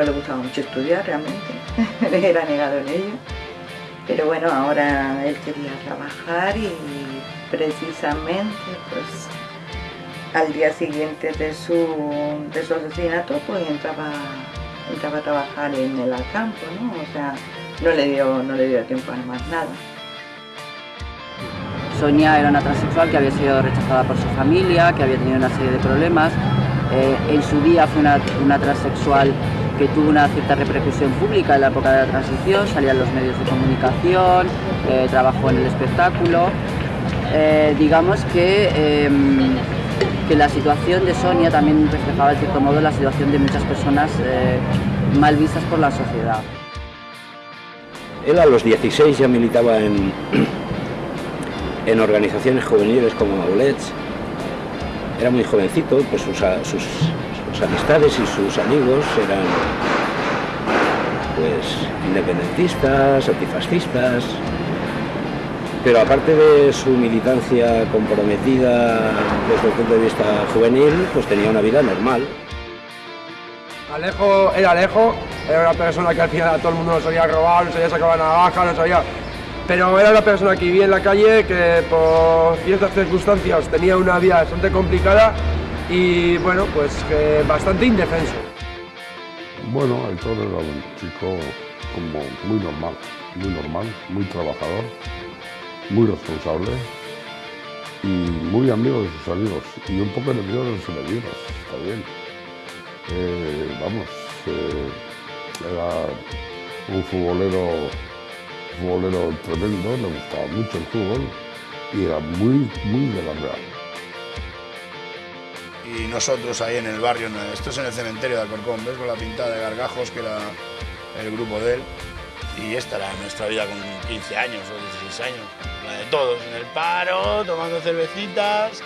no le gustaba mucho estudiar realmente, era negado en ello. Pero bueno, ahora él quería trabajar y precisamente pues al día siguiente de su, de su asesinato pues entraba, entraba a trabajar en el campo, ¿no? O sea, no le dio, no le dio tiempo a nada. Sonia era una transexual que había sido rechazada por su familia, que había tenido una serie de problemas. Eh, en su día fue una, una, transexual que tuvo una cierta repercusión pública en la época de la transición, salía en los medios de comunicación, eh, trabajó en el espectáculo. Eh, digamos que, em, que la situación de Sonia también reflejaba de cierto modo la situación de muchas personas mal vistas por la sociedad. Él a los 16 ya militaba en, en organizaciones juveniles como Aulets. Era muy jovencito, pues sus, sus, amistades y sus amigos eran pues independentistas, antifascistas, pero aparte de su militancia comprometida desde el punto de vista juvenil, pues tenía una vida normal. Alejo era Alejo, era una persona que al final a todo el mundo lo sabía robar, no sabía sacar la navaja, no sabía pero era una persona que vivía en la calle, que por ciertas circunstancias tenía una vida bastante complicada y bueno, pues bastante indefenso. Bueno, Aitor era un chico como muy normal, muy normal, muy trabajador, muy responsable y muy amigo de sus amigos y un poco enemigo de sus enemigos, bien. Eh, vamos, eh, era un futbolero futbolero tremendo, le gustaba mucho el fútbol y era muy, muy de la Real. Y nosotros ahí en el barrio, esto es en el cementerio de Alcorcón, ¿ves? Con la pintada de Gargajos, que era el grupo de él. Y esta era nuestra vida con 15 años o 16 años, la de todos, en el paro, tomando cervecitas,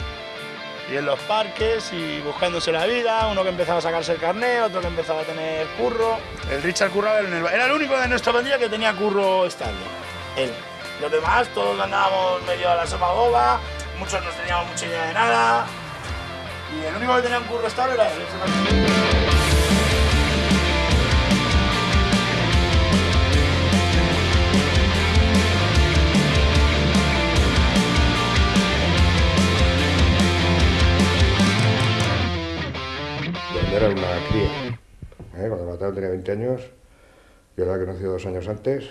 y en los parques y buscándose la vida, uno que empezaba a sacarse el carnet, otro que empezaba a tener curro. El Richard curraba en el era el único de nuestra pandilla que tenía curro estable, él. Los demás todos andábamos medio a la sopa boba, muchos no teníamos mucha idea de nada y el único que tenía un curro estable era él. era una cría. ¿eh? Cuando mataron tenía 20 años, yo la he conocido dos años antes.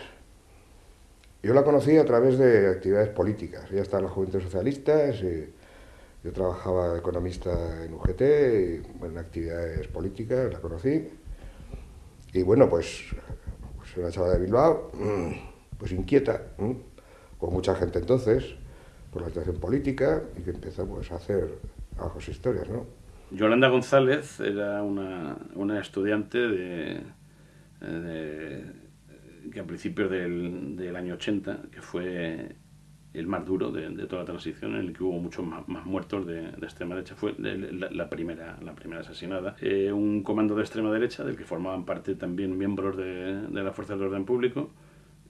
Yo la conocí a través de actividades políticas. Ella estaba en las Juventudes Socialistas, y yo trabajaba economista en UGT, en actividades políticas, la conocí. Y bueno, pues, pues una chavala de Bilbao, pues inquieta, con mucha gente entonces, por la situación política, y que empezó pues, a hacer bajos historias, ¿no? Yolanda González era una, una estudiante de, que a principios del, del, año 80, que fue el más duro de, toda la transición, en el que hubo muchos más, muertos de, extrema derecha, fue la, primera, la primera asesinada. Eh, un comando de extrema derecha, del que formaban parte también miembros de, de la Fuerza del Orden Público,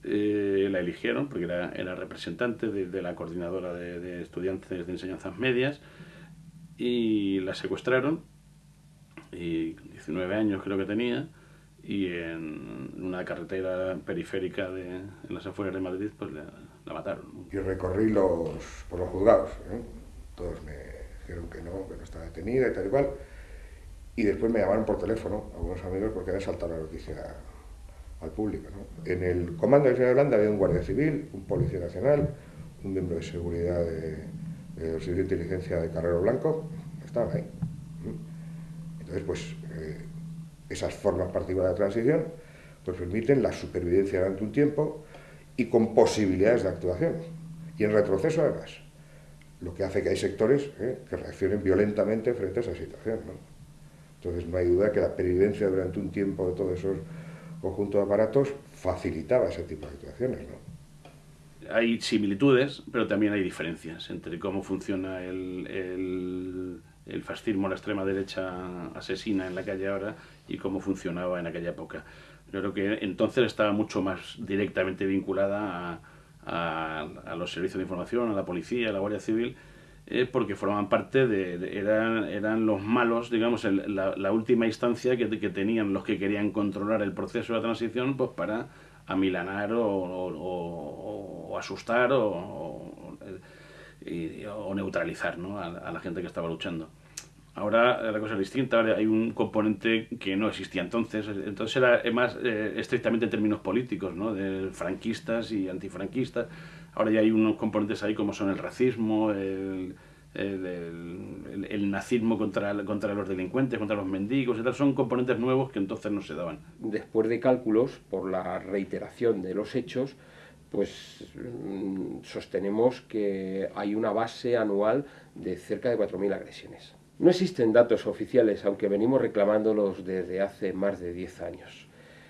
eh, la eligieron porque era, era representante de, la coordinadora de, estudiantes de enseñanzas medias, y la secuestraron, y 19 años creo que tenía, y en una carretera periférica de, en las afueras de Madrid, pues la, mataron. Yo recorrí los, por los juzgados, ¿eh? todos me dijeron que no, que no estaba detenida y tal y cual, y después me llamaron por teléfono, algunos amigos, porque había saltado la noticia al público. En el comando de Señor Holanda había un guardia civil, un policía nacional, un miembro de seguridad de, el Servicio de Inteligencia de Carrero Blanco, estaban ahí. Entonces, pues, eh, esas formas particulares de transición pues permiten la supervivencia durante un tiempo y con posibilidades de actuación. Y en retroceso, además. Lo que hace que hay sectores eh, que reaccionen violentamente frente a esa situación. Entonces, no hay duda que la pervivencia durante un tiempo de todos esos conjuntos de aparatos facilitaba ese tipo de actuaciones. ¿no? hay similitudes, pero también hay diferencias entre cómo funciona el, el, fascismo, la extrema derecha asesina en la calle ahora y cómo funcionaba en aquella época. Yo creo que entonces estaba mucho más directamente vinculada a, los servicios de información, a la policía, a la Guardia Civil, eh, porque formaban parte de, eran, eran los malos, digamos, la, última instancia que, tenían los que querían controlar el proceso de la transición, pues para amilanar o, asustar o, neutralizar ¿no? a, la gente que estaba luchando. Ahora la cosa es distinta, hay un componente que no existía entonces, entonces era más eh, estrictamente en términos políticos, ¿no? de franquistas y antifranquistas. Ahora ya hay unos componentes ahí como son el racismo, el, nazismo contra, contra los delincuentes, contra los mendigos, y son componentes nuevos que entonces no se daban. Después de cálculos, por la reiteración de los hechos, pues mm, sostenemos que hay una base anual de cerca de 4.000 agresiones. No existen datos oficiales, aunque venimos reclamándolos desde hace más de 10 años.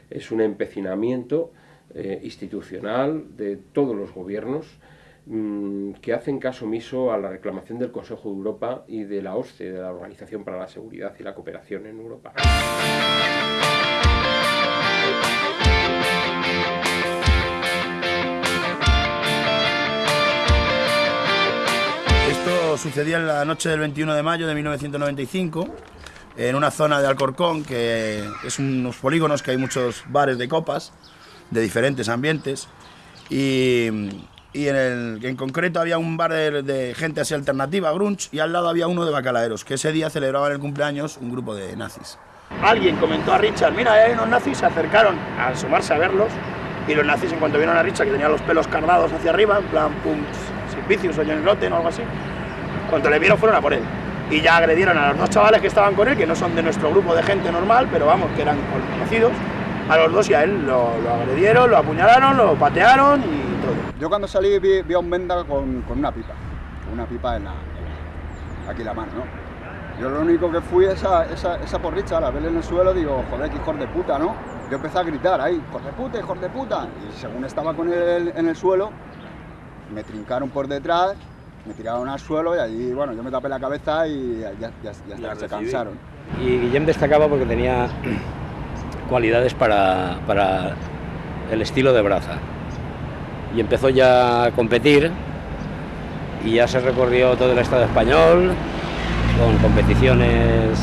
Es un empecinamiento eh, institucional de todos los gobiernos mm, que hacen caso omiso a la reclamación del Consejo de Europa y de la OSCE, de la Organización para la Seguridad y la Cooperación en Europa. Sucedía en la noche del 21 de mayo de 1995 en una zona de Alcorcón que es unos polígonos que hay muchos bares de copas de diferentes ambientes y, y en, el, en concreto había un bar de, gente así alternativa, grunge, y al lado había uno de bacalaeros, que ese día celebraban el cumpleaños un grupo de nazis. Alguien comentó a Richard, mira, hay unos nazis, se acercaron a asomarse a verlos y los nazis en cuanto vieron a Richard que tenía los pelos cargados hacia arriba, en plan, pum, sin vicios o Rotten o algo así, cuando le vieron fueron a por él. Y ya agredieron a los dos chavales que estaban con él, que no son de nuestro grupo de gente normal, pero vamos, que eran conocidos. A los dos y a él lo, agredieron, lo apuñalaron, lo patearon y todo. Yo cuando salí vi, a un venda con, una pipa, una pipa en la, aquí la mano, ¿no? Yo lo único que fui esa, esa, esa porricha, la verle en el suelo, digo, joder, qué hijo de puta, ¿no? Yo empecé a gritar ahí, hijo de puta, hijo de puta. Y según estaba con él en el suelo, me trincaron por detrás me tiraron al suelo y allí, bueno, yo me tapé la cabeza y ya, ya, se cansaron. Y Guillem destacaba porque tenía cualidades para, el estilo de braza. Y empezó ya a competir y ya se recorrió todo el Estado español con competiciones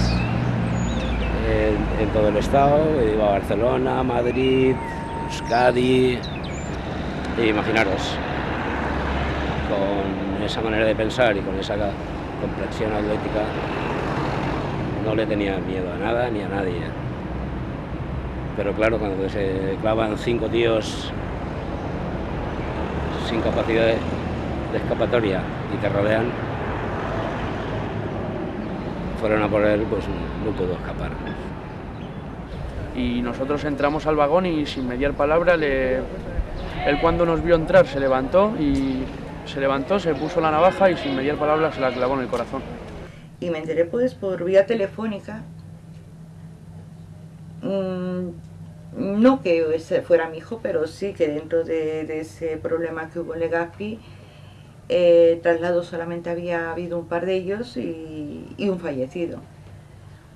en, en todo el Estado. Iba a Barcelona, Madrid, Euskadi, e imaginaros, con esa manera de pensar y con esa complexión atlética, no le tenía miedo a nada ni a nadie. Pero claro, cuando se clavan cinco tíos sin capacidad de escapatoria y te rodean, fueron a por él, pues no pudo escapar. Y nosotros entramos al vagón y sin mediar palabra, le... él cuando nos vio entrar se levantó y se levantó, se puso la navaja y sin mediar palabras se la clavó en el corazón. Y me enteré pues por vía telefónica, mm, no que ese fuera mi hijo, pero sí que dentro de, ese problema que hubo en Legazpi, eh, traslado solamente había habido un par de ellos y, un fallecido.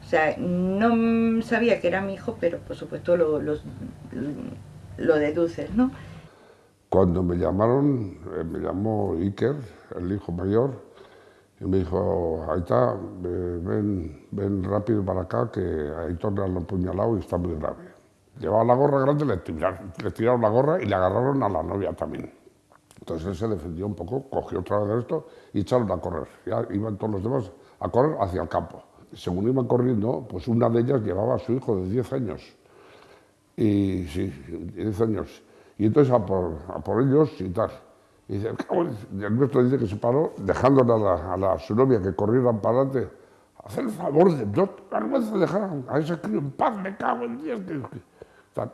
O sea, no sabía que era mi hijo, pero por supuesto lo, lo deduces, ¿no? Cuando me llamaron, eh, me llamó Iker, el hijo mayor, y me dijo, está, ven, ven rápido para acá, que Aitor le han apuñalado y está muy grave. Llevaba la gorra grande, le tiraron, le tiraron la gorra y le agarraron a la novia también. Entonces él se defendió un poco, cogió otra vez esto y echaron a correr. Ya iban todos los demás a correr hacia el campo. Según iban corriendo, pues una de ellas llevaba a su hijo de 10 años. Y sí, 10 años. Y entonces a por, a por ellos y tal. Y dice, el nuestro dice que se paró, dejándole a, la, a, la, su novia que corrieran para adelante. Hacer el favor de no vergüenza dejar a ese crío en paz, me cago en Dios.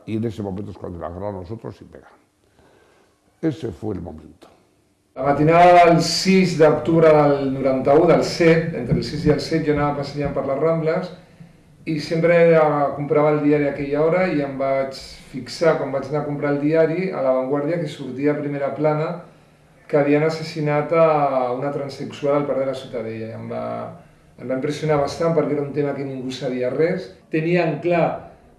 Y en ese momento es cuando le agarraron nosotros y pegan. Ese fue el momento. La matinada del 6 d'octubre del 91, del 7, entre el 6 i el 7, jo anava passejant per les Rambles i sempre comprava el diari a aquella hora i em vaig fixar, quan vaig anar a comprar el diari, a l'avantguàrdia que sortia a primera plana que havien assassinat a una transexual al parc de la Ciutadella. Em va, em va impressionar bastant perquè era un tema que ningú sabia res. Tenien clar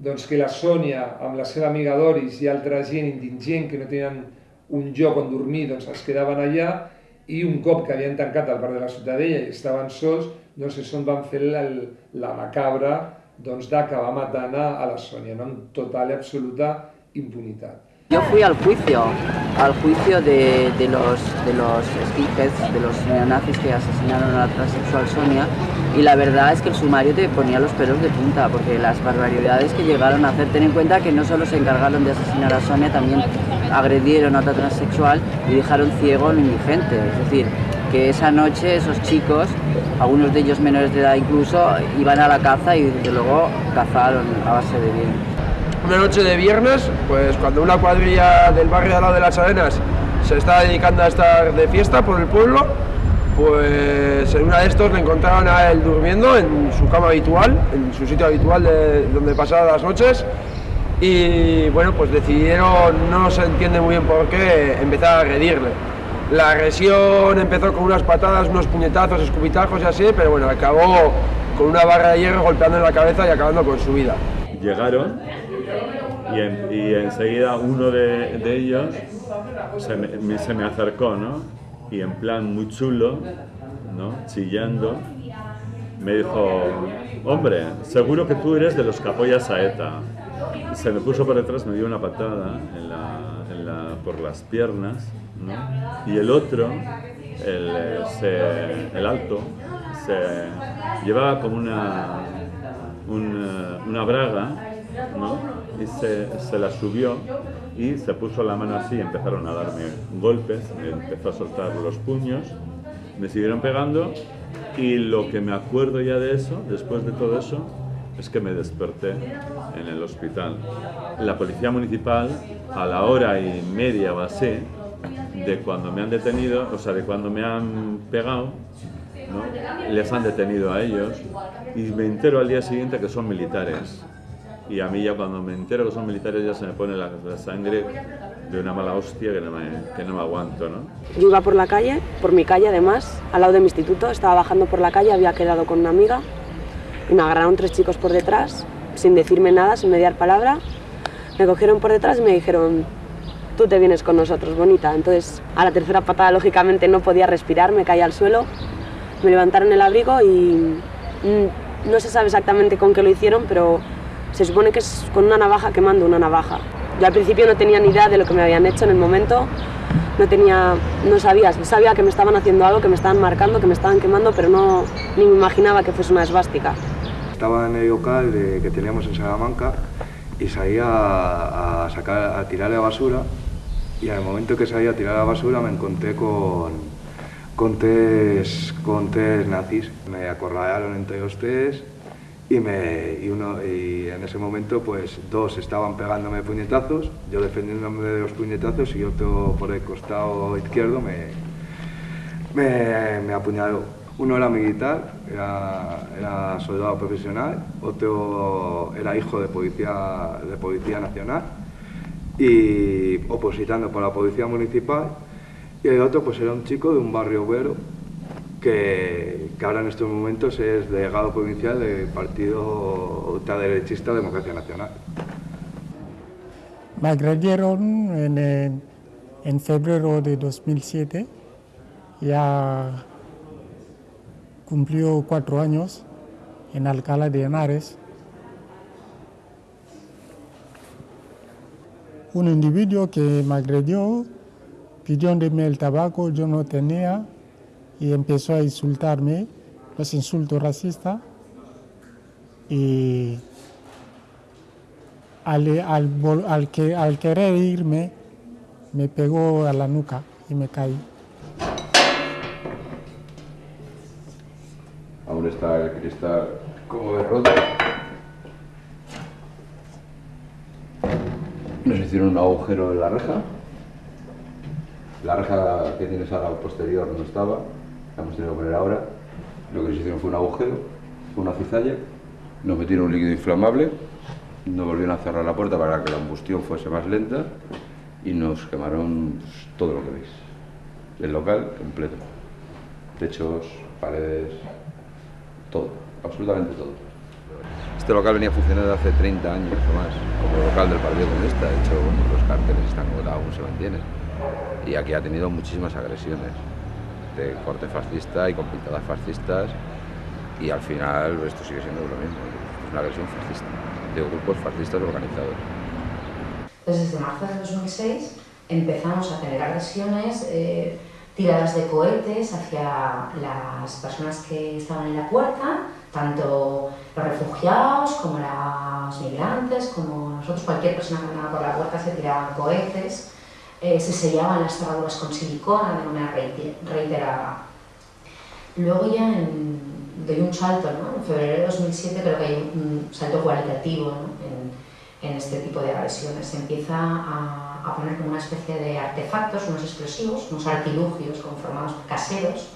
doncs, que la Sònia, amb la seva amiga Doris i altra gent indigent que no tenien un lloc on dormir, doncs es quedaven allà i un cop que havien tancat el bar de la Ciutadella i estaven sols, doncs és on van fer la, la macabra doncs, d'acabar matant a la Sònia, no? total i absoluta impunitat. Yo fui al juicio, al juicio de, de los, de los skinheads, de los neonazis que asesinaron a la transexual Sonia, y la verdad es que el sumario te ponía los pelos de punta, porque las barbaridades que llegaron a hacer, ten en cuenta que no solo se encargaron de asesinar a Sonia, también agredieron a otra transexual y dejaron ciego a un indigente. Es decir, que esa noche esos chicos, algunos de ellos menores de edad incluso, iban a la caza y desde luego cazaron a base de bien una noche de viernes, pues cuando una cuadrilla del barrio de al lado de las arenas se está dedicando a estar de fiesta por el pueblo, pues en una de estos le encontraron a él durmiendo en su cama habitual, en su sitio habitual de donde pasaba las noches, y bueno, pues decidieron, no se entiende muy bien por qué, empezar a agredirle. La agresión empezó con unas patadas, unos puñetazos, escupitajos y así, pero bueno, acabó con una barra de hierro golpeando en la cabeza y acabando con su vida. Llegaron y, enseguida uno de, ellos se me, se me, acercó, ¿no? Y en plan muy chulo, ¿no? Chillando, me dijo, hombre, seguro que tú eres de los que apoyas a ETA. Se me puso por detrás, me dio una patada en por las piernas, Y el otro, el, el alto, se llevaba como una, una, una braga, ¿no? y se, la subió y se puso la mano así empezaron a darme golpes, me empezó a soltar los puños, me siguieron pegando y lo que me acuerdo ya de eso, después de todo eso, es que me desperté en el hospital. La policía municipal, a la hora y media o así, de cuando me han detenido, o sea, de cuando me han pegado, les han detenido a ellos y me entero al día siguiente que son militares y a mí ya cuando me entero que son militares ya se me pone la, sangre de una mala hostia que no, me, que no me aguanto. ¿no? Yo iba por la calle, por mi calle además, al lado de mi instituto, estaba bajando por la calle, había quedado con una amiga y me agarraron tres chicos por detrás, sin decirme nada, sin mediar palabra. Me cogieron por detrás y me dijeron, tú te vienes con nosotros, bonita. Entonces, a la tercera patada, lógicamente, no podía respirar, me caí al suelo, me levantaron el abrigo y mm, no se sabe exactamente con qué lo hicieron, pero se supone que es con una navaja quemando una navaja. Yo al principio no tenía ni idea de lo que me habían hecho en el momento, no tenía, no sabía, sabía que me estaban haciendo algo, que me estaban marcando, que me estaban quemando, pero no ni me imaginaba que fuese una esvástica. Estaba en el local que teníamos en Salamanca y salía a, sacar, a tirar la basura y al momento que salía a tirar la basura me encontré con, con, tres, con tres nazis. Me acorralaron entre los tres y, me, y, uno, y en ese momento pues dos estaban pegándome puñetazos, yo defendiéndome de los puñetazos y otro por el costado izquierdo me, me apuñaló. Uno era militar, era, soldado profesional, otro era hijo de policía, de policía nacional y opositando por la policía municipal y el otro pues era un chico de un barrio obrero que, que, ahora en estos momentos es delegado provincial del partido ultraderechista Democracia Nacional. Me agredieron en, en febrero de 2007, ya cumplió cuatro años en Alcalá de Henares. Un individuo que me agredió mí el tabaco, yo no tenía, y empezó a insultarme, los insultos racistas. Y al, al, que, al querer irme, me pegó a la nuca y me caí. Está el cristal como de roto. Nos hicieron un agujero en la reja. La reja que tienes ahora posterior no estaba hemos tenido que poner ahora. Lo que nos hicieron fue un agujero, una cizalla, nos metieron un líquido inflamable, nos volvieron a cerrar la puerta para que la combustión fuese más lenta y nos quemaron todo lo que veis. El local completo. Techos, paredes, todo, absolutamente todo. Este local venía funcionando hace 30 años o más, como local del Partido Comunista. De hecho, los carteles están aún se mantienen. Y aquí ha tenido muchísimas agresiones de corte fascista y con pintadas fascistas y al final esto sigue siendo lo mismo, es una agresión fascista de grupos fascistas organizados. Desde marzo de 2006 empezamos a tener agresiones, eh, tiradas de cohetes hacia las personas que estaban en la puerta, tanto los refugiados como los migrantes, como nosotros, cualquier persona que andaba por la puerta se tiraban cohetes, eh, se sellaban las cerraduras con silicona de manera reiterada. Luego ya en, doy un salto, ¿no? en febrero de 2007 creo que hay un salto cualitativo en, en, este tipo de agresiones. Se empieza a, a, poner como una especie de artefactos, unos explosivos, unos artilugios conformados caseros,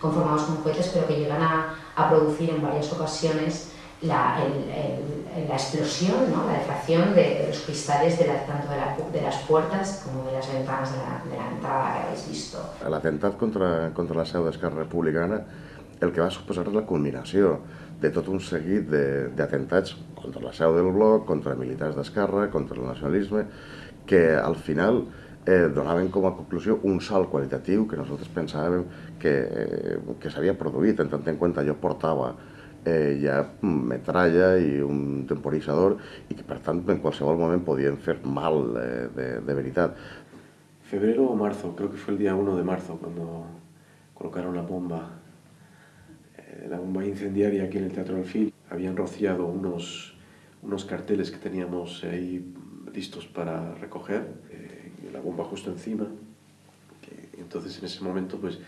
conformados con cohetes, pero que llegan a, a producir en varias ocasiones la, el, el, la explosión, ¿no? la defracción de, de, los cristales de la, tanto de, la, de, las puertas como de las ventanas de la, de entrada que habéis visto. L'atemptat contra, contra la seu d'Esquerra Republicana el que va suposar la culminació de tot un seguit d'atemptats contra la seu del bloc, contra militars d'Esquerra, contra el nacionalisme, que al final eh, donaven com a conclusió un salt qualitatiu que nosaltres pensàvem que, eh, que s'havia produït, en tant en compte jo portava eh, metralla i un temporitzador i que per tant en qualsevol moment podien fer mal eh, de, de. Febrero o marzo, creo que fue el día 1 de marzo cuando colocaron la bomba la bomba incendiaria aquí en el Teatro Alfil. Habían rociado unos, unos carteles que teníamos ahí listos para recoger, eh, la bomba justo encima. Que, entonces en ese momento pues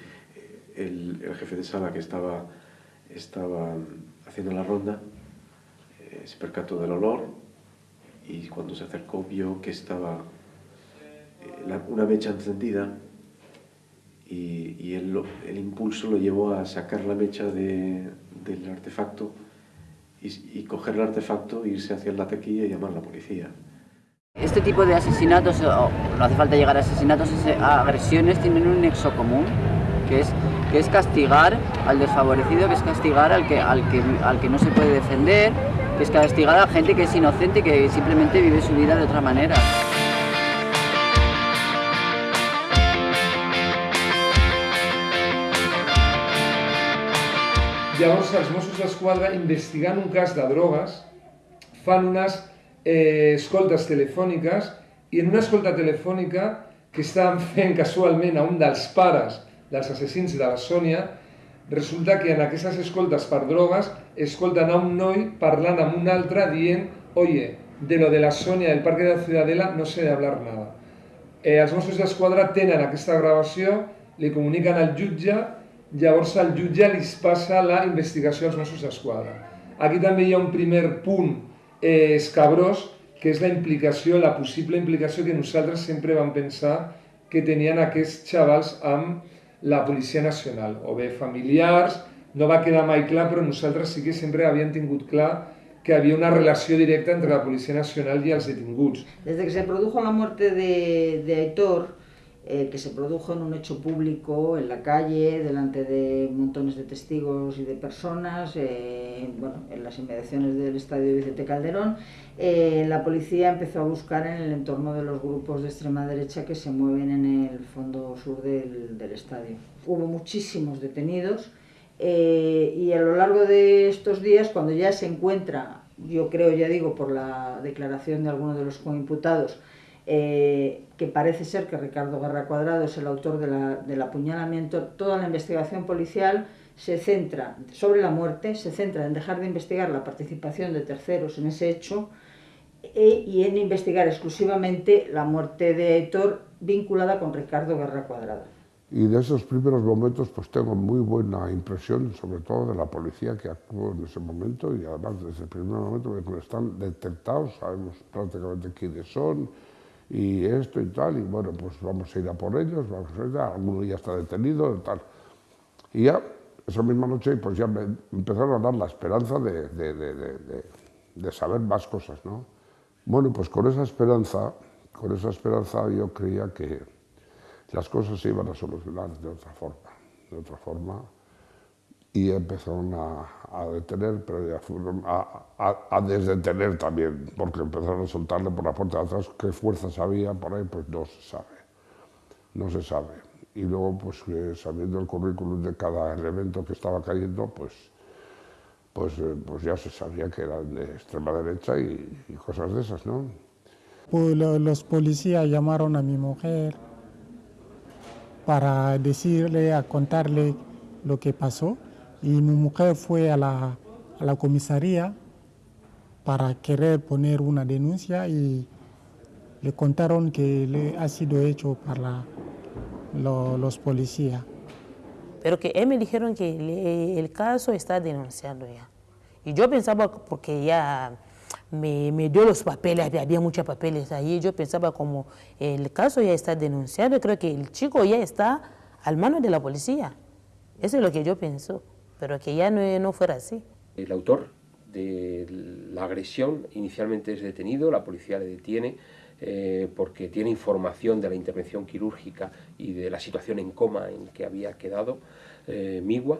el, el, jefe de sala que estaba, estaba haciendo la ronda eh, se percató del olor y cuando se acercó vio que estaba eh, una mecha encendida y, el, impulso lo llevó a sacar la mecha de, del artefacto y, y, coger el artefacto, irse hacia la taquilla y llamar a la policía. Este tipo de asesinatos, o no hace falta llegar a asesinatos, a agresiones tienen un nexo común, que es, que es castigar al desfavorecido, que es castigar al que, al, que, al que no se puede defender, que es castigar a gente que es inocente y que simplemente vive su vida de otra manera. Llavors els Mossos d'Esquadra, investigant un cas de drogues, fan unes eh, escoltes telefòniques i en una escolta telefònica que estaven fent casualment a un dels pares dels assassins de la Sònia, resulta que en aquestes escoltes per drogues escolten a un noi parlant amb un altre dient oye, de lo de la Sònia del Parque de la Ciudadela no sé de hablar nada. Eh, els Mossos d'Esquadra tenen aquesta gravació, li comuniquen al jutge llavors el jutge li passa la investigació als Mossos d'Esquadra. Aquí també hi ha un primer punt eh, escabrós, que és la implicació, la possible implicació que nosaltres sempre vam pensar que tenien aquests xavals amb la Policia Nacional, o bé familiars, no va quedar mai clar, però nosaltres sí que sempre havíem tingut clar que había una relación directa entre la Policía Nacional y los detinguts. Desde que se produjo la muerte de, de Aitor, eh, que se produjo en un hecho público, en la calle, delante de montones de testigos y de personas, eh, bueno, en las inmediaciones del estadio Vicente Calderón, eh, la policía empezó a buscar en el entorno de los grupos de extrema derecha que se mueven en el fondo sur del, del estadio. Hubo muchísimos detenidos eh, y a lo largo de estos días, cuando ya se encuentra, yo creo, ya digo, por la declaración de algunos de los coimputados, eh, que parece ser que Ricardo Guerra Cuadrado es el autor de la, del apuñalamiento, toda la investigación policial se centra sobre la muerte, se centra en dejar de investigar la participación de terceros en ese hecho e, y en investigar exclusivamente la muerte de Héctor vinculada con Ricardo Guerra Cuadrado. Y de esos primeros momentos pues tengo muy buena impresión, sobre todo de la policía que actuó en ese momento y además desde el primer momento están detectados, sabemos prácticamente quiénes son, y esto y tal, y bueno, pues vamos a ir a por ellos, vamos a ir a, alguno ya está detenido y tal. Y ya, esa misma noche, pues ya me empezaron a dar la esperanza de, de, de, de, saber más cosas, ¿no? Bueno, pues con esa esperanza, con esa esperanza yo creía que las cosas se iban a solucionar de otra forma, de otra forma, y empezaron a, a detener, pero ya fueron a, a, a, desdetener también, porque empezaron a soltarle por la puerta de atrás qué fuerzas había por ahí, pues no se sabe, no se sabe. y luego pues eh, sabiendo el currículum de cada elemento que estaba cayendo, pues, pues, eh, pues ya se sabía que eran de extrema derecha y, y cosas de esas, ¿no? Pues lo- los policías llamaron a mi mujer para decirle, a contarle lo que pasó y mi mujer fue a la, a la comisaría para querer poner una denuncia y le contaron que le ha sido hecho por lo- los policías. Pero que él me dijeron que le- el caso está denunciado ya. Y yo pensaba, porque ya me, me dio los papeles, había, había muchos papeles ahí, yo pensaba como el caso ya está denunciado, creo que el chico ya está al mano de la policía. Eso es lo que yo pensó, pero que ya no, no fuera así. El autor de la agresión inicialmente es detenido, la policía le detiene eh, porque tiene información de la intervención quirúrgica y de la situación en coma en que había quedado eh, Migua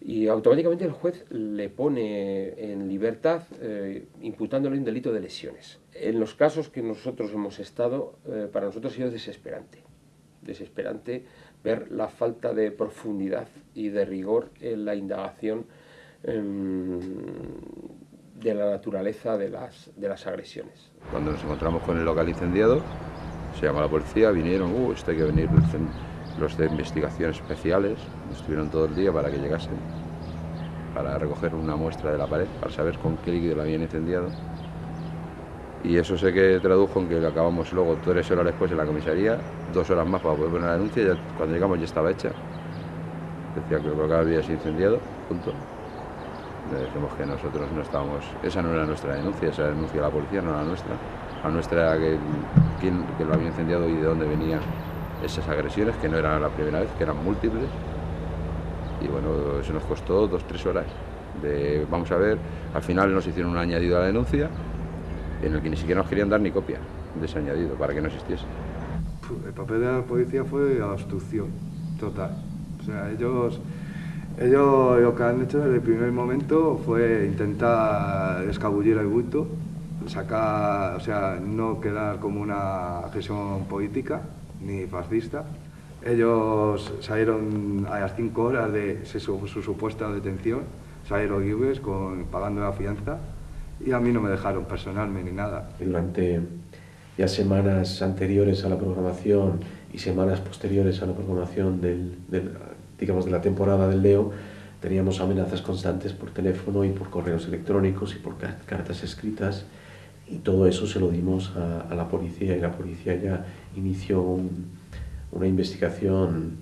y automáticamente el juez le pone en libertad eh, imputándole un delito de lesiones. En los casos que nosotros hemos estado, eh, para nosotros ha sido desesperante, desesperante ver la falta de profundidad y de rigor en la indagación em, de la naturaleza de las, de las agresiones. Cuando nos encontramos con el local incendiado, se llamó a la policía, vinieron, uh, esto hay que venir los de- investigación especiales, estuvieron todo el día para que llegasen, para recoger una muestra de la pared, para saber con qué líquido la habían incendiado. Y eso sé que tradujo en que acabamos luego tres horas después en la comisaría, dos horas más para poder poner la denuncia, cuando llegamos ya estaba hecha. Decía que el local había sido incendiado, punto. Le dijimos que nosotros no estábamos, esa no era nuestra denuncia, esa denuncia de la policía no era nuestra. La nuestra era que, quién, que lo había incendiado y de dónde venían esas agresiones, que no era la primera vez, que eran múltiples. Y bueno, eso nos costó dos, tres horas. De, vamos a ver, al final nos hicieron un añadido a la denuncia en el que ni siquiera nos querían dar ni copia de ese añadido para que no existiese. El papel de la policía fue obstrucción total. O sea, ellos, ellos lo que han hecho desde el primer momento fue intentar escabullir el bulto, sacar, o sea, no quedar como una agresión política ni fascista. Ellos salieron a las cinco horas de su, su supuesta detención, salieron libres con, pagando la fianza y a mí no me dejaron personalmente ni nada. Durante ya semanas anteriores a la programación y semanas posteriores a la programación del, digamos, de la temporada del Leo, teníamos amenazas constantes por teléfono y por correos electrónicos y por car- cartas escritas. Y todo eso se lo dimos a, la policía y la policía ya inició un- una investigación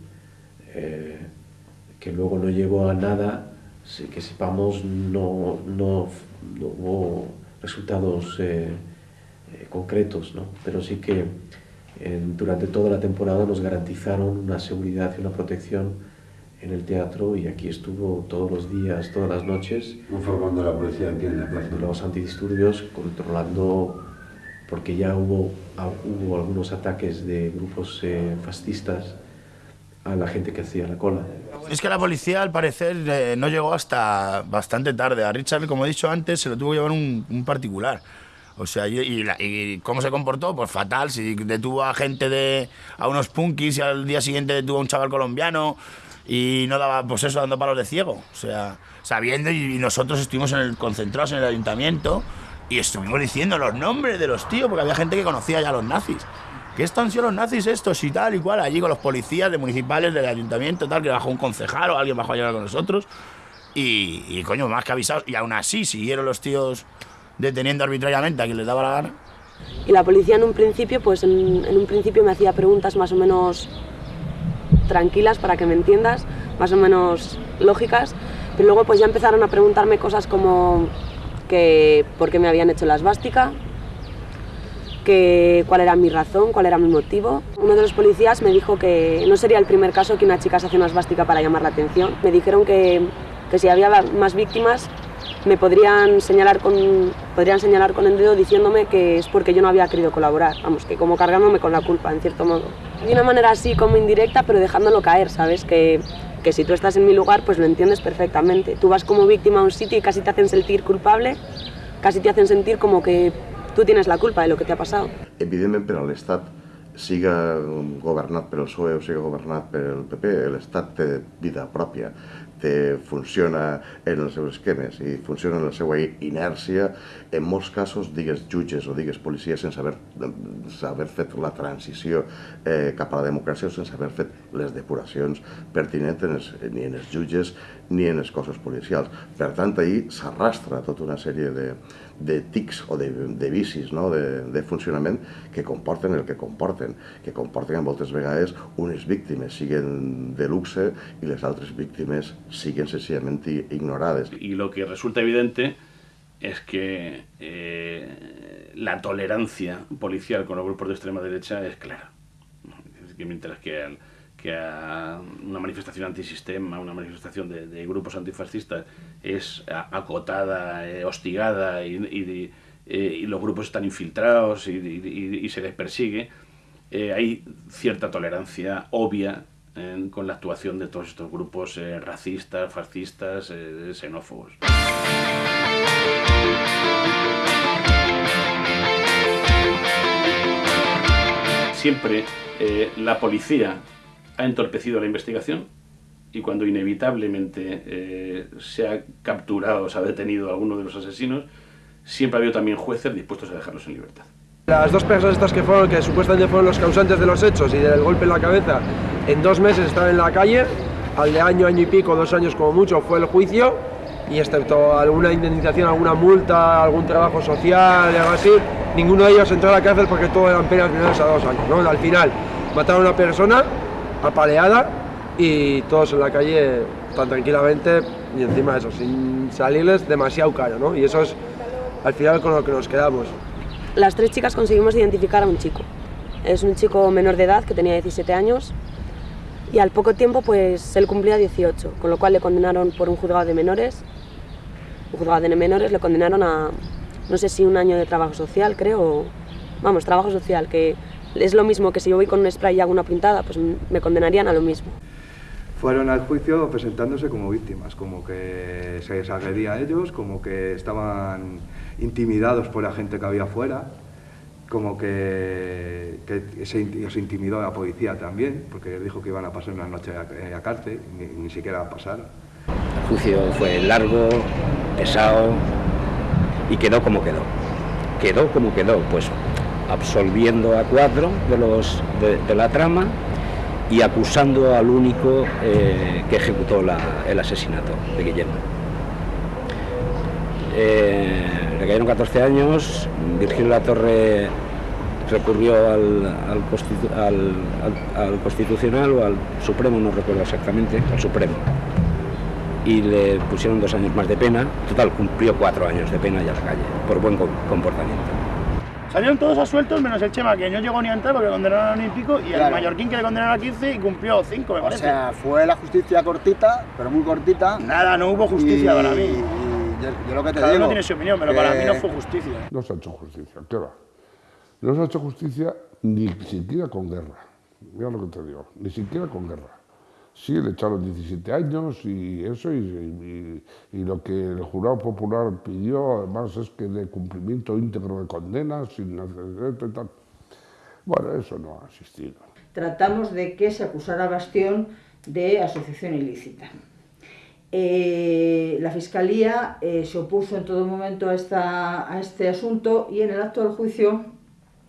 eh, que luego no llegó a nada, que sepamos no, no, no hubo resultados eh, eh, concretos, ¿no? pero sí que en- durante toda la temporada nos garantizaron una seguridad y una protección en el teatro y aquí estuvo todos los días, todas las noches. ¿Cómo fue cuando la policía aquí en la plaza? Los antidisturbios controlando, porque ya hubo, ah, hubo algunos ataques de grupos eh, fascistas a la gente que hacía la cola. Es que la policía, al parecer, eh, no llegó hasta bastante tarde. A Richard, como he dicho antes, se lo tuvo que llevar un, un particular. O sea, y, y la- y cómo se comportó, pues fatal. Si detuvo a gente de. a unos punkis y al día siguiente detuvo a un chaval colombiano y no daba, pues eso, dando palos de ciego. O sea, sabiendo, y, y nosotros estuvimos en el, concentrados en el ayuntamiento y estuvimos diciendo los nombres de los tíos, porque había gente que conocía ya a los nazis. que estos han sido los nazis estos y tal y cual, allí con los policías de municipales del ayuntamiento, tal, que bajó un concejal o alguien bajó a llegar con nosotros. Y, y, coño, más que avisados. Y aún así siguieron los tíos deteniendo arbitrariamente a quien les daba la gana. Y la policía en un principio, pues en, en un principio me hacía preguntas más o menos tranquilas para que me entiendas, más o menos lógicas, pero luego pues ya empezaron a preguntarme cosas como que por qué me habían hecho la esvástica, que cuál era mi razón, cuál era mi motivo. Uno de los policías me dijo que no sería el primer caso que una chica se hace una esvástica para llamar la atención. Me dijeron que, que si había más víctimas me podrían señalar, con, podrían señalar con el dedo diciéndome que es porque yo no había querido colaborar, vamos, que como cargándome con la culpa, en cierto modo. De una manera así como indirecta, pero dejándolo caer, ¿sabes? Que, que si tú estás en mi lugar, pues lo entiendes perfectamente. Tú vas como víctima a un sitio y casi te hacen sentir culpable, casi te hacen sentir como que tú tienes la culpa de lo que te ha pasado. Evidentment, per a l'Estat siga governat per el PSOE o siga governat per el PP, l'Estat té vida pròpia, té, funciona en els seus esquemes i funciona en la seva inèrcia, en molts casos digues jutges o digues policies sense haver, haver fet la transició eh, cap a la democràcia o sense haver fet les depuracions pertinents en els, ni en els jutges ni en els cossos policials. Per tant, ahir s'arrastra tota una sèrie de, de tics o de, de vicis no? de, de funcionament que comporten el que comporten, que comporten moltes vegades unes víctimes siguen de luxe i les altres víctimes siguen sencillament ignorades. Y lo que resulta evidente es que eh, la tolerancia policial con los grupos de extrema derecha es clara. Es que mientras que al, que una manifestación antisistema, una manifestación de, grupos antifascistas es acotada, eh, hostigada eh, y, los grupos están infiltrados y, se les persigue, eh, hay cierta tolerancia obvia con la actuación de todos estos grupos racistas, fascistas, xenófobos. Siempre la policía ha entorpecido la investigación y cuando inevitablemente eh, se ha capturado, se ha detenido a alguno de los asesinos, siempre ha habido también jueces dispuestos a dejarlos en libertad. Las dos personas estas que fueron, que supuestamente fueron los causantes de los hechos y del golpe en la cabeza, en dos meses estaban en la calle, al de año, año y pico, dos años como mucho, fue el juicio, y excepto alguna indemnización, alguna multa, algún trabajo social algo así, ninguno de ellos entró a la cárcel porque todo eran penas menores a dos años. ¿no? Al final, mataron a una persona, apaleada y todos en la calle tan tranquilamente y encima eso, sin salirles demasiado caro, ¿no? Y eso es al final con lo que nos quedamos. Las tres chicas conseguimos identificar a un chico. Es un chico menor de edad que tenía 17 años y al poco tiempo pues él cumplía 18, con lo cual le condenaron por un juzgado de menores. Un juzgado de menores le condenaron a, no sé si un año de trabajo social, creo, vamos, trabajo social, que es lo mismo que si yo voy con un spray y hago una pintada, pues me condenarían a lo mismo. Fueron al juicio presentándose como víctimas, como que se les agredía a ellos, como que estaban intimidados por la gente que había afuera, como que, que se, se, intimidó a la policía también, porque les dijo que iban a pasar una noche a, a cárcel, ni, ni siquiera a pasar. El juicio fue largo, pesado y quedó como quedó. Quedó como quedó, pues absolviendo a cuatro de, los, de, la trama y acusando al único eh, que ejecutó el asesinato de Guillermo. Eh, le cayeron 14 años, Virgilio La Torre recurrió al, Constitucional o al Supremo, no recuerdo exactamente, al Supremo, y le pusieron dos años más de pena, total cumplió cuatro años de pena y a la calle, por buen comportamiento. Salieron todos asueltos menos el Chema, que no llegó ni a entrar porque le condenaron a un y pico, y claro. el Mallorquín que le condenaron a 15 y cumplió 5, me parece. O sea, fue la justicia cortita, pero muy cortita. Nada, no hubo justicia y, para mí. Y yo, yo, lo que te Cada digo. uno tiene su opinión, pero que... para mí no fue justicia. No se ha hecho justicia, ¿qué va? No se ha hecho justicia ni siquiera con guerra. Mira lo que te digo, ni siquiera con guerra. Sí, le echaron 17 años y eso, y, lo que el jurado popular pidió además es que de cumplimiento íntegro de condenas, sin antecedente y tal. Bueno, eso no ha existido. Tratamos de que se acusara a Bastión de asociación ilícita. Eh, la Fiscalía eh, se opuso en todo momento a, esta, a este asunto y en el acto del juicio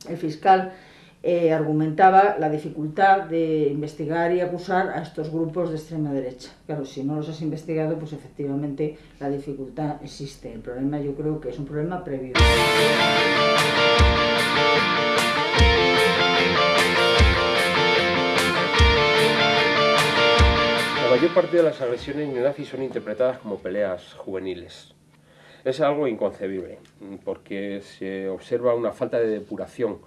el fiscal eh, argumentaba la dificultad de investigar y acusar a estos grupos de extrema derecha. Claro, si no los has investigado, pues efectivamente la dificultad existe. El problema yo creo que es un problema previo. La mayor parte de las agresiones neonazis son interpretadas como peleas juveniles. Es algo inconcebible, porque se observa una falta de depuración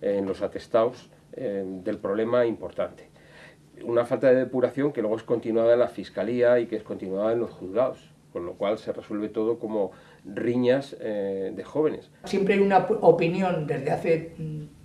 en los atestados eh, del problema importante. Una falta de depuración que luego es continuada en la fiscalía y que es continuada en los juzgados, con lo cual se resuelve todo como riñas eh, de jóvenes. Siempre hay una opinión desde hace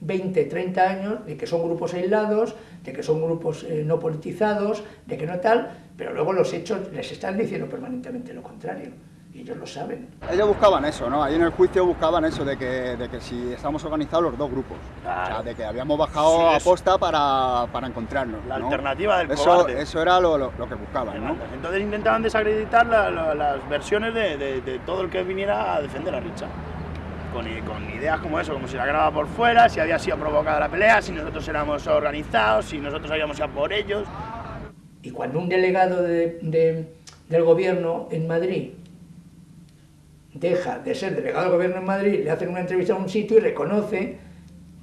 20, 30 años de que son grupos aislados, de que son grupos eh, no politizados, de que no tal, pero luego los hechos les están diciendo permanentemente lo contrario. Y ellos lo saben. Ellos buscaban eso, ¿no? Ahí en el juicio buscaban eso, de que, de que si estábamos organizados los dos grupos. O sea, de que habíamos bajado Sí, a posta para, para encontrarnos. La ¿no? alternativa del eso, cobarde. Eso era lo, lo- lo que buscaban, ¿no? Entonces intentaban desacreditar la- la- las versiones de, de- de todo el que viniera a defender a Richard. Con, con ideas como eso, como si la grababa por fuera, si había sido provocada la pelea, si nosotros éramos organizados, si nosotros habíamos ido a por ellos. Y cuando un delegado de- de- del gobierno en Madrid deja de ser delegado del gobierno en Madrid, le hacen una entrevista a un sitio y reconoce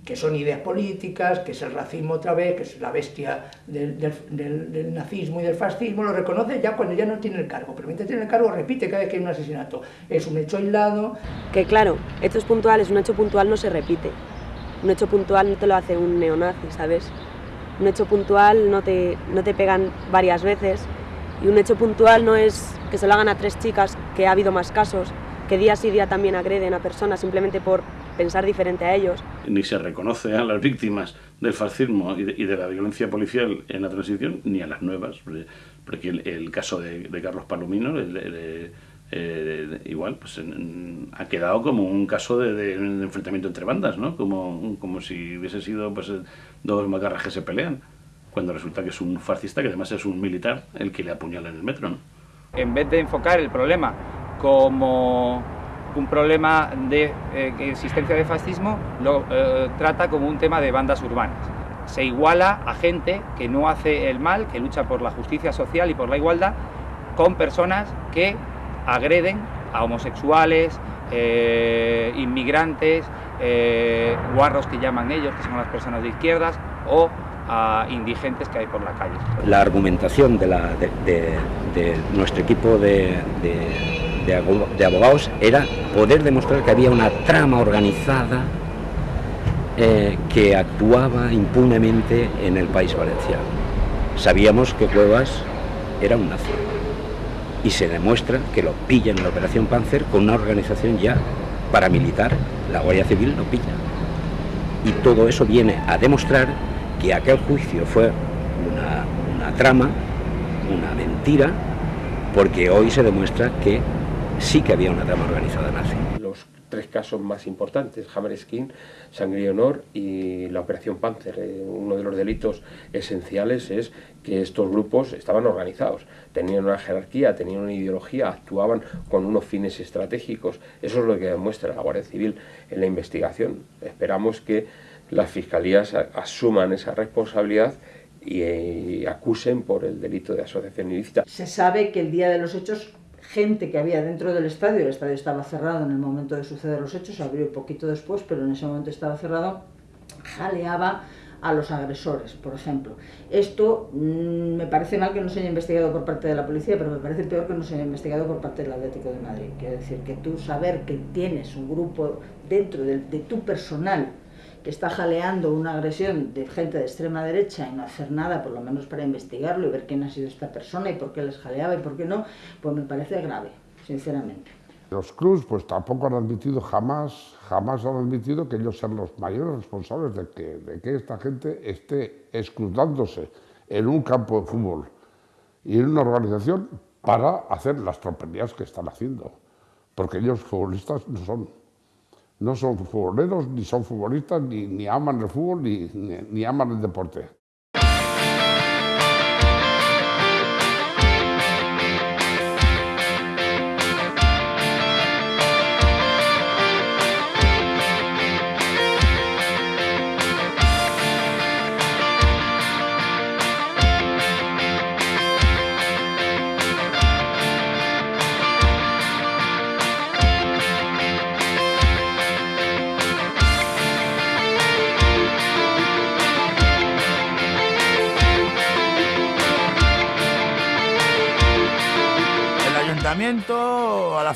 que son ideas políticas, que es el racismo otra vez, que es la bestia del, nazismo y del fascismo, lo reconoce ya cuando ya no tiene el cargo, pero mientras tiene el cargo repite cada vez que hay un asesinato. Es un hecho aislado, Que claro, hechos puntuales, un hecho puntual no se repite. Un hecho puntual no te lo hace un neonazi, ¿sabes? Un hecho puntual no te, no te pegan varias veces. Y un hecho puntual no es que se lo hagan a tres chicas, que ha habido más casos, que día sí día también agreden a personas simplemente por pensar diferente a ellos. Ni se reconoce a las víctimas del fascismo y de, y de la violencia policial en la transición, ni a las nuevas, porque, el, el caso de, de Carlos Palomino, el- el- eh, igual, pues en- en- ha quedado como un caso de, de- de enfrentamiento entre bandas, ¿no? Como, como si hubiese sido pues, dos macarras que se pelean, cuando resulta que es un fascista que además es un militar el que le apuñala en el metro, ¿no? en vez de enfocar el problema como un problema de eh, existencia de fascismo, lo eh, trata como un tema de bandas urbanas. Se iguala a gente que no hace el mal, que lucha por la justicia social y por la igualdad, con personas que agreden a homosexuales, eh, inmigrantes, guarros que llaman ellos, que son las personas de izquierdas, o a indigentes que hay por la calle. La argumentación de, nuestro equipo de abogados era poder demostrar que había una trama organizada eh, que actuaba impunemente en el país valenciano. Sabíamos que Cuevas era un nazi y se demuestra que lo pillan en la Operación Panzer con una organización ya paramilitar, la Guardia Civil lo pilla. Y todo eso viene a demostrar que aquel juicio fue una, trama, una mentira, porque hoy se demuestra que sí que había una trama organizada nazi. Los tres casos más importantes, Hammerskin, Sangre y Honor y la Operación Panzer. Eh, uno de los delitos esenciales es que estos grupos estaban organizados, tenían una jerarquía, tenían una ideología, actuaban con unos fines estratégicos. Eso es lo que demuestra la Guardia Civil en la investigación. Esperamos que las fiscalías asuman esa responsabilidad y, acusen por el delito de asociación ilícita. Se sabe que el día de los hechos, gente que había dentro del estadio, el estadio estaba cerrado en el momento de suceder los hechos, abrió un poquito después, pero en ese momento estaba cerrado, jaleaba a los agresores, por ejemplo. Esto mm, me parece mal que no se haya investigado por parte de la policía, pero me parece peor que no se haya investigado por parte del Atlético de Madrid. Quiero decir que tú saber que tienes un grupo dentro de, de tu personal que está jaleando una agresión de gente de extrema derecha y no hacer nada, por lo menos para investigarlo y ver quién ha sido esta persona y por qué les jaleaba y por qué no, pues me parece grave, sinceramente. Los Cruz pues tampoco han admitido jamás, jamás han admitido que ellos sean los mayores responsables de que, de que esta gente esté escrutándose en un campo de fútbol y en una organización para hacer las tropelías que están haciendo. Porque ellos futbolistas no son. No son futboleros, ni son futbolistas, ni, ni aman el fútbol, ni, ni, ni aman el deporte.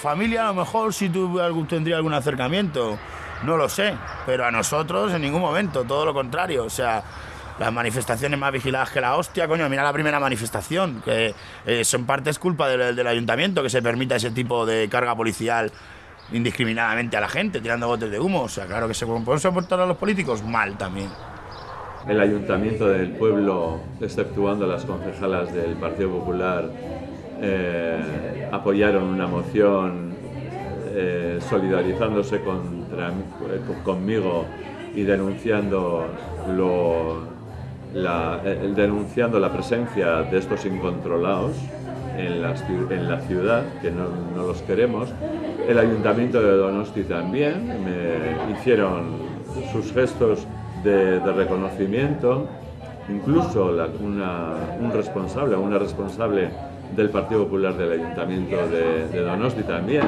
Familia, a lo mejor sí tuve algún, tendría algún acercamiento. No lo sé, pero a nosotros en ningún momento, todo lo contrario. O sea, las manifestaciones más vigiladas que la hostia, coño, mira la primera manifestación, que eh, eso en parte es culpa del, del ayuntamiento que se permita ese tipo de carga policial indiscriminadamente a la gente, tirando botes de humo. O sea, claro que se pueden soportar a los políticos mal también. El ayuntamiento del pueblo, exceptuando las concejalas del Partido Popular, eh, apoyaron una moción eh, solidarizándose contra, conmigo y denunciando la, denunciando la presencia de estos incontrolados en la, en la ciudad, que no, los queremos. El ayuntamiento de Donosti también me hicieron sus gestos de, reconocimiento, incluso un responsable, una responsable del Partido Popular del Ayuntamiento de, de Donosti también.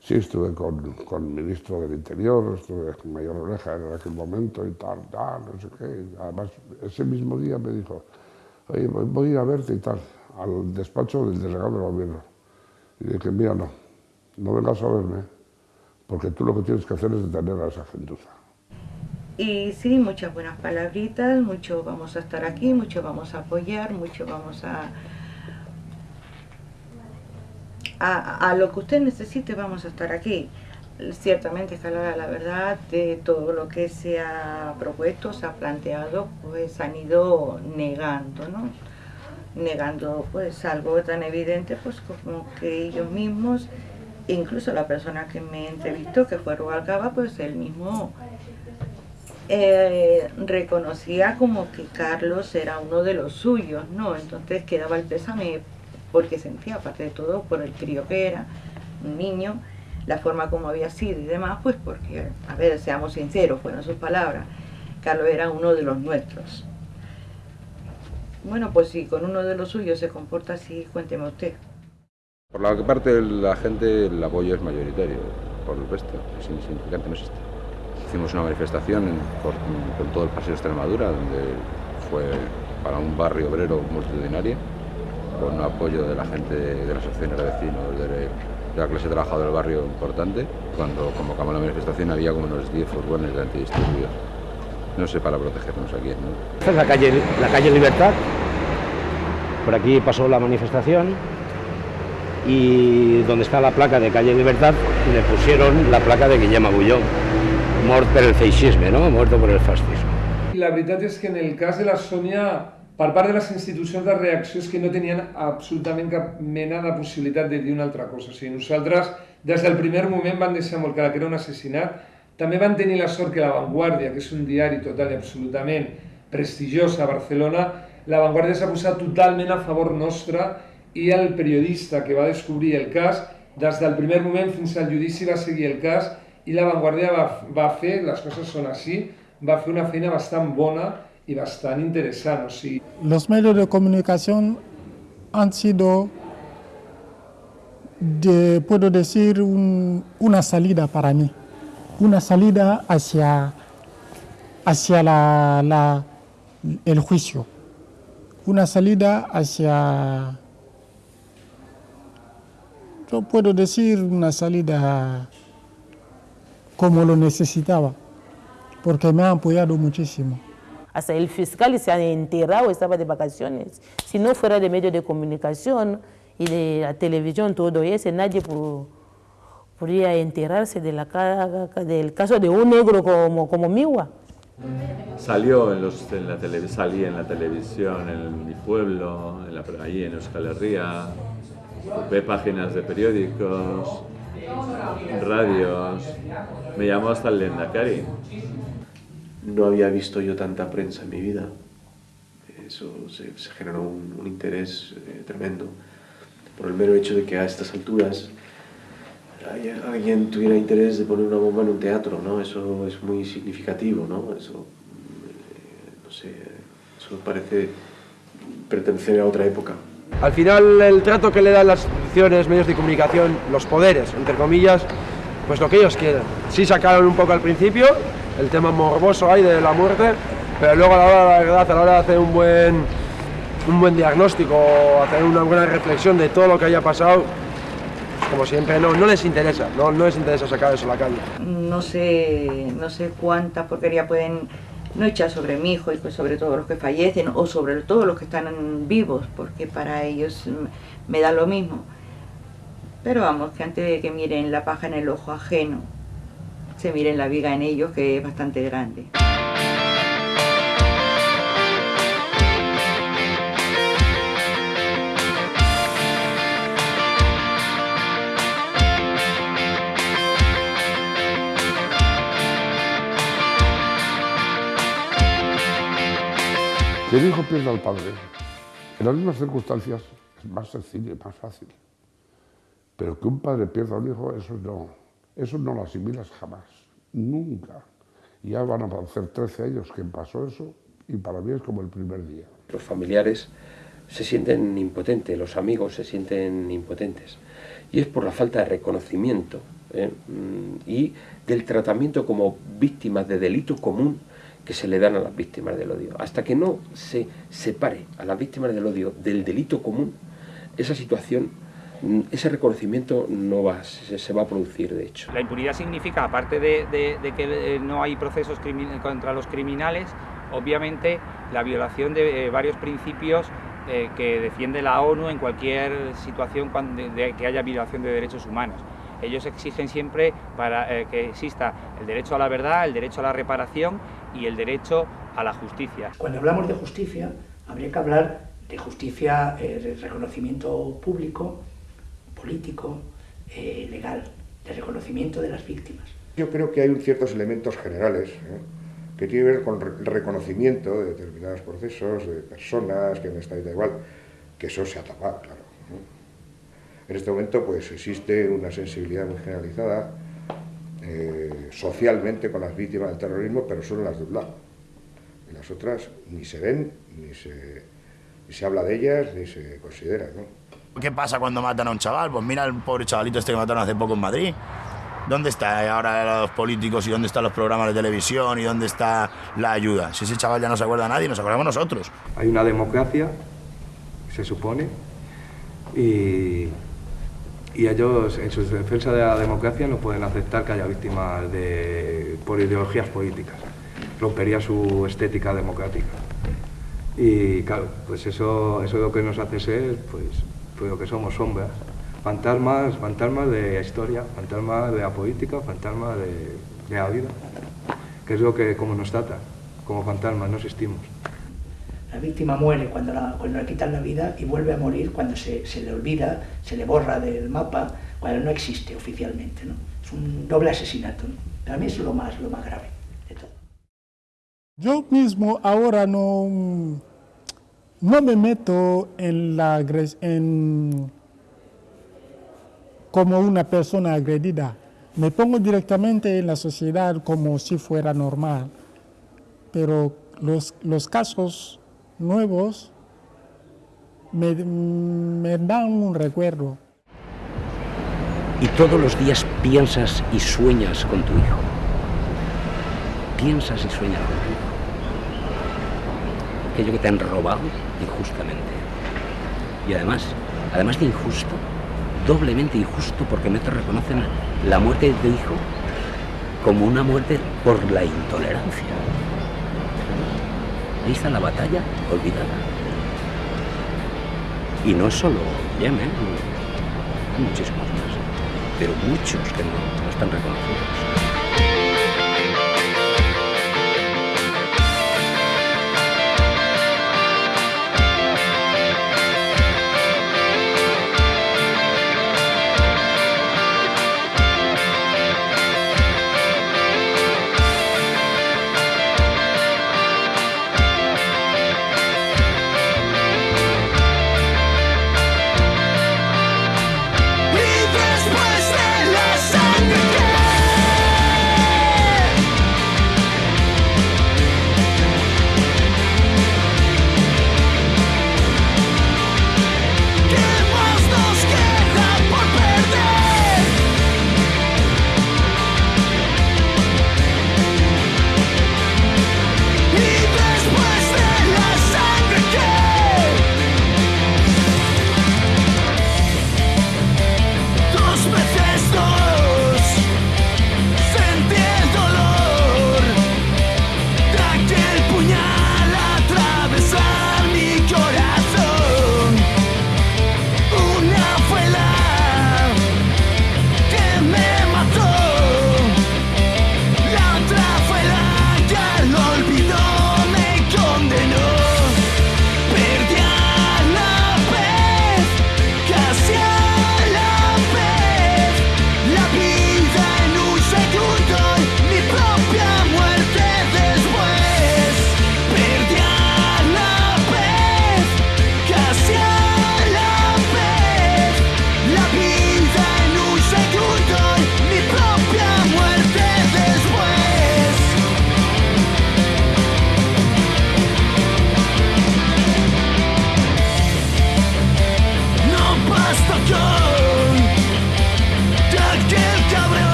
Sí, estuve con, con el ministro del Interior, estuve con Mayor Oreja en aquel momento y tal, tal, no sé qué. Además, ese mismo día me dijo, oye, voy a ir a verte y tal, al despacho del delegado del gobierno. Y dije, mira, no, no vengas a verme, porque tú lo que tienes que hacer es detener a esa gentuza. Y sí, muchas buenas palabritas, mucho vamos a estar aquí, mucho vamos a apoyar, mucho vamos a a, lo que usted necesite vamos a estar aquí. Ciertamente, está la, verdad de todo lo que se ha propuesto, se ha planteado, pues han ido negando, ¿no? Negando pues algo tan evidente pues como que ellos mismos, incluso la persona que me entrevistó, que fue Rubalcaba, pues él mismo eh, reconocía como que Carlos era uno de los suyos, ¿no? Entonces quedaba el pésame porque sentía, aparte de todo, por el crío que era, un niño, la forma como había sido y demás, pues porque, a ver, seamos sinceros, fueron sus palabras, Carlos era uno de los nuestros. Bueno, pues si con uno de los suyos se comporta así, cuénteme usted. Por la parte de la gente el apoyo es mayoritario, por el resto es insignificante, no existe. Hicimos una manifestación con, todo el Paseo de Extremadura, donde fue para un barrio obrero multitudinario, con apoyo de la gente de, las asociaciones de vecinos, de, la clase trabajadora del barrio importante. Cuando convocamos la manifestación había como unos 10 furgones de antidisturbios. No sé, para protegernos aquí. ¿no? Esta es la calle, la calle Libertad. Por aquí pasó la manifestación y donde está la placa de calle Libertad le pusieron la placa de Guillem Agulló, muerto por el feixisme, no? muerto por el fascismo. La verdad es que en el caso de la Sonia per part de les institucions de reacció és que no tenien absolutament cap mena de possibilitat de dir una altra cosa. O sigui, nosaltres, des del primer moment, vam deixar molt clar que era un assassinat. També van tenir la sort que La Vanguardia, que és un diari total i absolutament prestigiós a Barcelona, La Vanguardia s'ha posat totalment a favor nostre i el periodista que va descobrir el cas, des del primer moment fins al judici va seguir el cas i La Vanguardia va, va fer, les coses són així, va fer una feina bastant bona y. Sí. Los medios de comunicación han sido, de, puedo decir, un, una salida para mí, una salida hacia, hacia la, el juicio, una salida hacia, yo puedo decir, una salida como lo necesitaba, porque me ha apoyado muchísimo. Hasta el fiscal se ha enterrado, estaba de vacaciones. Si no fuera de medio de comunicación y de la televisión, todo eso, nadie podría enterarse de del caso de un negro como, como Miwa. Salió en, los, en la salí en la televisión en mi pueblo, en la, allí en Euskal Herria, ve páginas de periódicos, radios, me llamó hasta el Lendakari no había visto yo tanta prensa en mi vida. Eso se, generó un, interés eh, tremendo por el mero hecho de que a estas alturas alguien tuviera interés de poner una bomba en un teatro, ¿no? Eso es muy significativo, ¿no? Eso, eh, no sé, eso parece pertenecer a otra época. Al final el trato que le dan las instituciones, medios de comunicación, los poderes, entre comillas, pues lo que ellos quieren. Sí sacaron un poco al principio, el tema morboso ahí de la muerte, pero luego a la hora de la verdad, a la hora de hacer un buen, un buen diagnóstico, hacer una buena reflexión de todo lo que haya pasado, pues como siempre, no, no les interesa, no, no les interesa sacar eso a la calle. No sé, no sé cuánta porquería pueden no echar sobre mi hijo y pues sobre todos los que fallecen o sobre todos los que están vivos, porque para ellos me da lo mismo. Pero vamos, que antes de que miren la paja en el ojo ajeno, se mire la viga en ellos que es bastante grande. Que el hijo pierda al padre, en las mismas circunstancias, es más sencillo y más fácil. Pero que un padre pierda a un hijo, eso no, eso no lo asimilas jamás, nunca. Ya van a hacer 13 años que pasó eso y para mí es como el primer día. Los familiares se sienten impotentes, los amigos se sienten impotentes. Y es por la falta de reconocimiento ¿eh? Mm, y del tratamiento como víctimas de delito común que se le dan a las víctimas del odio. Hasta que no se separe a las víctimas del odio del delito común, esa situación, ese reconocimiento no va, se, va a producir, de hecho. La impunidad significa, aparte de, que eh, no hay procesos contra los criminales, obviamente la violación de eh, varios principios eh, que defiende la ONU en cualquier situación cuando, de, que haya violación de derechos humanos. Ellos exigen siempre para eh, que exista el derecho a la verdad, el derecho a la reparación y el derecho a la justicia. Cuando hablamos de justicia, habría que hablar de justicia, de reconocimiento público, político, legal, de reconocimiento de las víctimas. Yo creo que hay ciertos elementos generales que tiene que ver con el reconocimiento de determinados procesos, de personas que han estado da igual, que eso se ha tapado, claro. En este momento pues existe una sensibilidad muy generalizada eh, socialmente con las víctimas del terrorismo, pero solo las de un lado. Y las otras ni se ven, ni se, ni se habla de ellas, ni se considera. ¿no? ¿Qué pasa cuando matan a un chaval? Pues mira el pobre chavalito este que mataron hace poco en Madrid. ¿Dónde está ahora los políticos y dónde están los programas de televisión y dónde está la ayuda? Si ese chaval ya no se acuerda a nadie, nos acordamos nosotros. Hay una democracia, se supone, y, y ellos en su defensa de la democracia no pueden aceptar que haya víctimas de, por ideologías políticas. Rompería su estética democrática. Y claro, pues eso, eso es lo que nos hace ser, pues, pues lo que somos sombras fantasmas, fantasmas de historia, fantasmas de la política, fantasmas de, la vida, que es lo que como nos trata, como fantasmas, no existimos. La víctima muere cuando, cuando le quitan la vida y vuelve a morir cuando se, le olvida, se le borra del mapa, cuando no existe oficialmente. ¿no? Es un doble asesinato. Para mí es lo más, lo más grave de todo. Yo mismo ahora no, no me meto en la en como una persona agredida. Me pongo directamente en la sociedad como si fuera normal, pero los, los casos nuevos me, me dan un recuerdo. Y todos los días piensas y sueñas con tu hijo. Piensas y sueñas con tu hijo. Aquello que te han robado injustamente. Y además, además de injusto, doblemente injusto porque no te reconocen la muerte de tu hijo como una muerte por la intolerancia. Ahí está la batalla olvidada. Y no solo Yemen, muchísimos más, pero muchos que no están reconocidos.